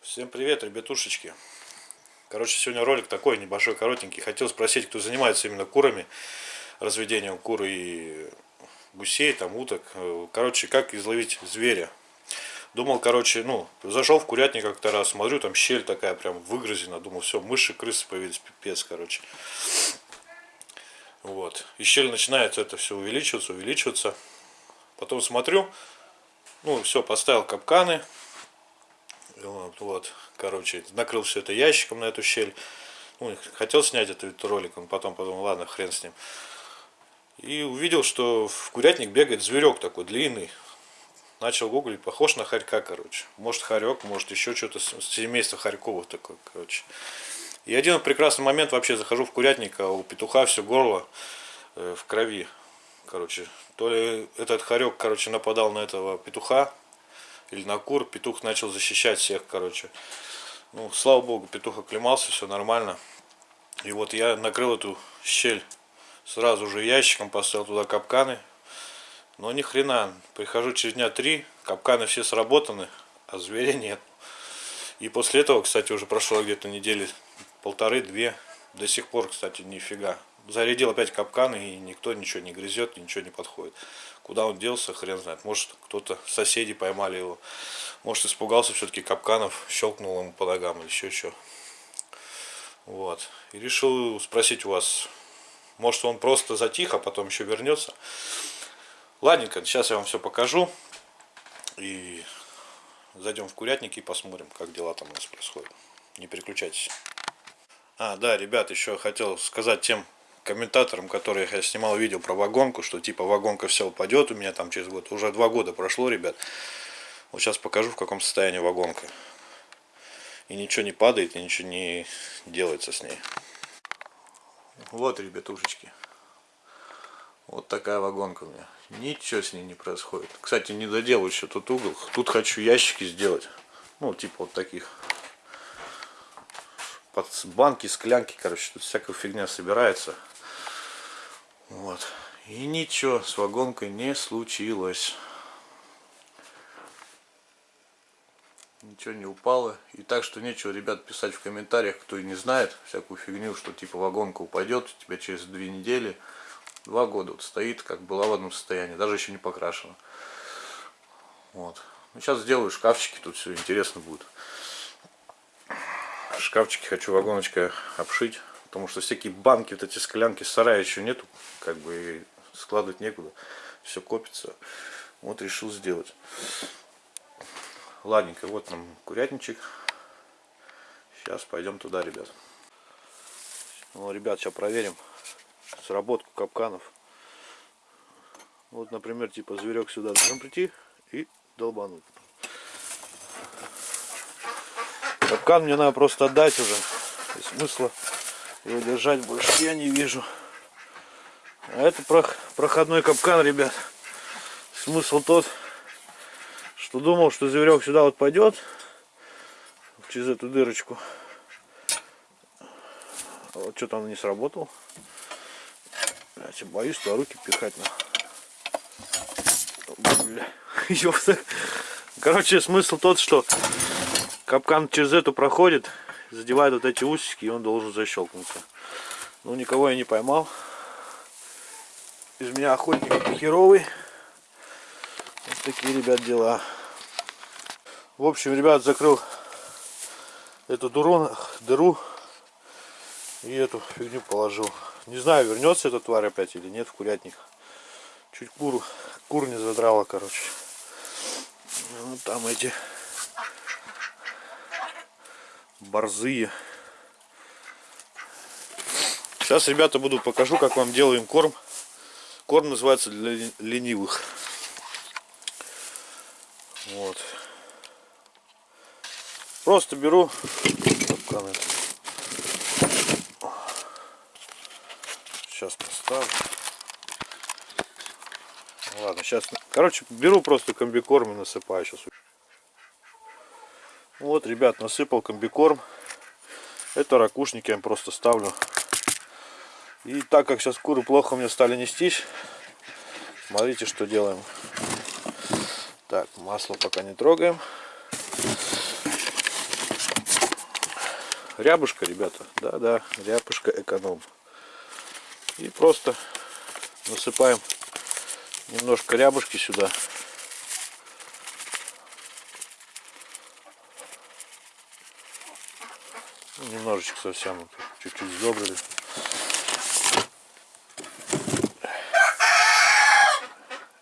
Всем привет, ребятушечки. Короче, сегодня ролик такой небольшой, коротенький. Хотел спросить, кто занимается именно курами, разведением кур и гусей, там, уток. Короче, как изловить зверя. Думал, короче, ну, зашел в курятник как-то раз, смотрю, там щель такая прям выгрызена. Думал, все, мыши, крысы появились, пипец, короче. Вот. И щель начинает это все увеличиваться, увеличиваться. Потом смотрю, ну, все, поставил капканы. Вот, короче, накрыл все это ящиком на эту щель. Ну, хотел снять этот ролик, он потом подумал, ладно, хрен с ним. И увидел, что в курятник бегает зверек такой длинный. Начал гуглить, похож на хорька, короче. Может хорек, может еще что-то семейство хорьковых такое, короче. И один прекрасный момент вообще захожу в курятник, а у петуха все горло э, в крови. Короче, то ли этот хорек, короче, нападал на этого петуха, или на кур, петух начал защищать всех, короче. Ну, слава богу, петух оклемался, все нормально. И вот я накрыл эту щель сразу же ящиком, поставил туда капканы. Но ни хрена, прихожу через дня три, капканы все сработаны, а зверя нет. И после этого, кстати, уже прошло где-то недели полторы-две. До сих пор, кстати, нифига. Зарядил опять капканы, и никто ничего не грызет, ничего не подходит. Куда он делся, хрен знает. Может, кто-то, соседи поймали его. Может, испугался все-таки капканов, щелкнул ему по ногам или еще что. Вот. И решил спросить у вас, может, он просто затих, а потом еще вернется. Ладненько, сейчас я вам все покажу. И зайдем в курятник и посмотрим, как дела там у нас происходят. Не переключайтесь. А, да, ребят, еще хотел сказать тем комментаторам, которые я снимал видео про вагонку, что типа вагонка все упадет у меня там через год. Уже два года прошло, ребят. Вот сейчас покажу, в каком состоянии вагонка. И ничего не падает, и ничего не делается с ней. Вот, ребятушечки. Вот такая вагонка у меня. Ничего с ней не происходит. Кстати, не доделаю еще тут угол. Тут хочу ящики сделать. Ну, типа вот таких. Под банки, склянки, короче, тут всякая фигня собирается. Вот. И ничего с вагонкой не случилось. Ничего не упало. И так что нечего, ребят, писать в комментариях, кто и не знает всякую фигню, что типа вагонка упадет у тебя через две недели. Два года вот стоит, как была в одном состоянии, даже еще не покрашена. Вот. Ну, сейчас сделаю шкафчики, тут все интересно будет. Шкафчики хочу вагоночкой обшить, потому что всякие банки, вот эти склянки, сарая еще нету, как бы складывать некуда, все копится. Вот решил сделать. Ладненько, вот нам курятничек. Сейчас пойдем туда, ребят. Ну, ребят, сейчас проверим сработку капканов. Вот, например, типа зверек сюда должен прийти и долбануть. Капкан мне надо просто отдать уже. И смысла его держать больше я не вижу. А это проходной капкан, ребят. Смысл тот, что думал, что зверек сюда вот пойдет через эту дырочку. Вот что-то он не сработал. Блять, боюсь туда руки пихать на. Бля. Короче, смысл тот, что капкан через эту проходит, задевает вот эти усики, и он должен защелкнуться. Ну, никого я не поймал. Из меня охотник херовый. Вот такие, ребят, дела. В общем, ребят, закрыл эту дуру, дыру и эту фигню положил. Не знаю, вернется эта тварь опять или нет в курятник. Чуть кур, кур не задрала, короче. Вот там эти борзые. Сейчас, ребята, буду покажу, как вам делаем корм. Корм называется для ленивых. Вот. Просто беру Сейчас поставлю. Ладно, сейчас. Короче, беру просто комбикорм и насыпаю сейчас. Вот, ребят, насыпал комбикорм. Это ракушники я просто ставлю. И так как сейчас куры плохо мне стали нестись, смотрите, что делаем. Так, масло пока не трогаем. Рябушка, ребята. Да-да, рябушка эконом. И просто насыпаем немножко рябушки сюда. Ну, немножечко совсем, чуть-чуть сдобрили.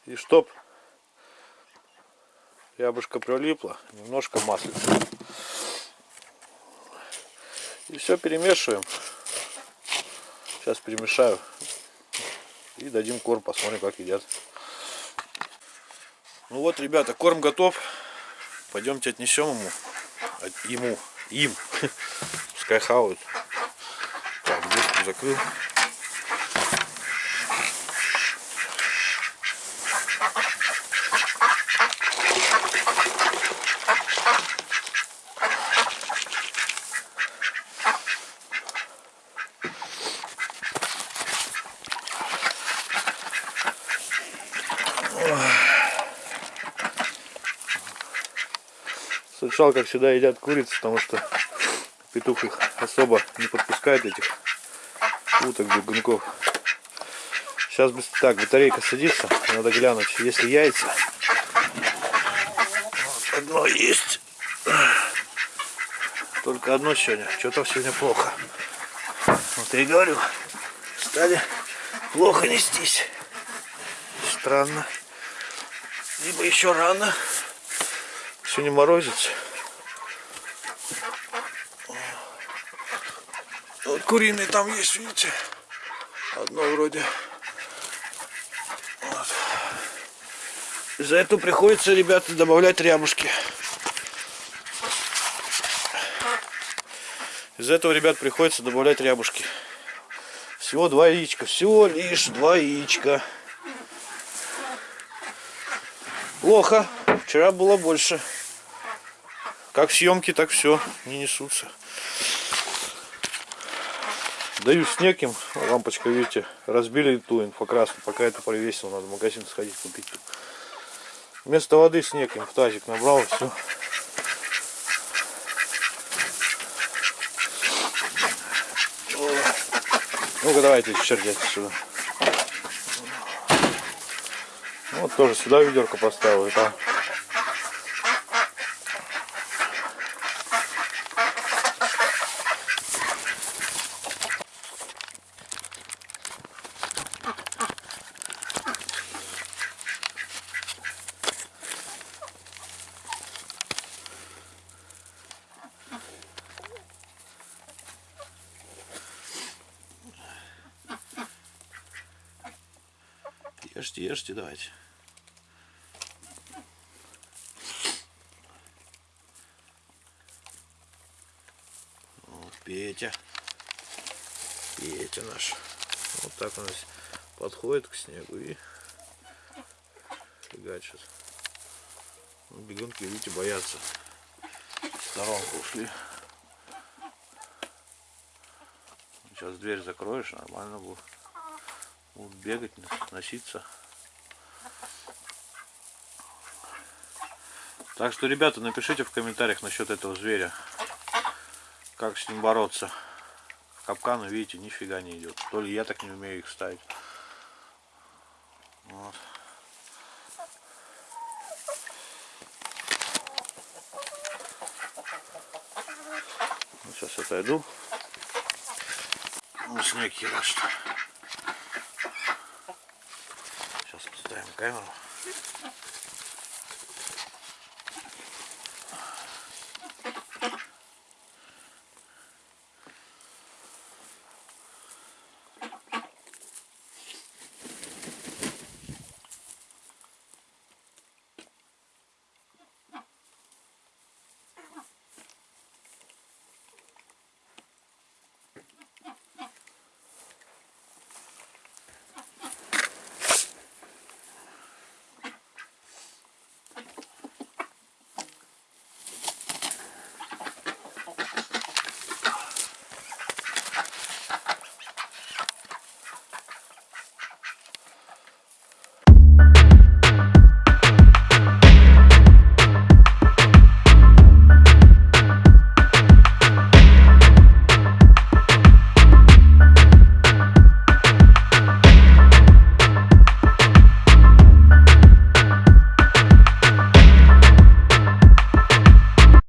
И чтоб рябушка прилипла, немножко маслица. И все перемешиваем. Сейчас перемешаю. И дадим корм, посмотрим, как едят. Ну вот, ребята, корм готов. Пойдемте отнесем ему. Ему. Им. Пускай хавают. Так, закрыл. Слышал, как сюда едят курицы, потому что петух их особо не подпускает, этих уток, бегунков. Сейчас так, батарейка садится, надо глянуть, если яйца. Вот одно есть. Только одно сегодня. Что-то сегодня плохо. Вот я и говорю, стали плохо нестись. Странно. Либо еще рано. Сегодня морозец. Куриные там есть, видите? Одно вроде. Вот. За это приходится, ребята, добавлять рябушки. Из этого, ребят, приходится добавлять рябушки. Всего два яичка. Всего лишь два яичка. Плохо. Вчера было больше. Как съемки, так все не несутся. Даю снег им, лампочка, видите, разбили ту инфокраску, пока это провесил, надо в магазин сходить купить. Вместо воды снег им в тазик набрал, все. Ну-ка давайте чердять сюда. Вот тоже сюда ведерко поставил. И Ешьте, ешьте, давайте. Вот Петя. Петя наш. Вот так он подходит к снегу и фигачит. Ну, бегунки, видите, боятся. В сторонку ушли. Сейчас дверь закроешь, нормально будет будут бегать, носиться. Так что, ребята, напишите в комментариях насчет этого зверя. Как с ним бороться. В капкану, видите, нифига не идет. То ли я так не умею их ставить. Вот. Сейчас отойду. Ну, снег херашит. Ставим down.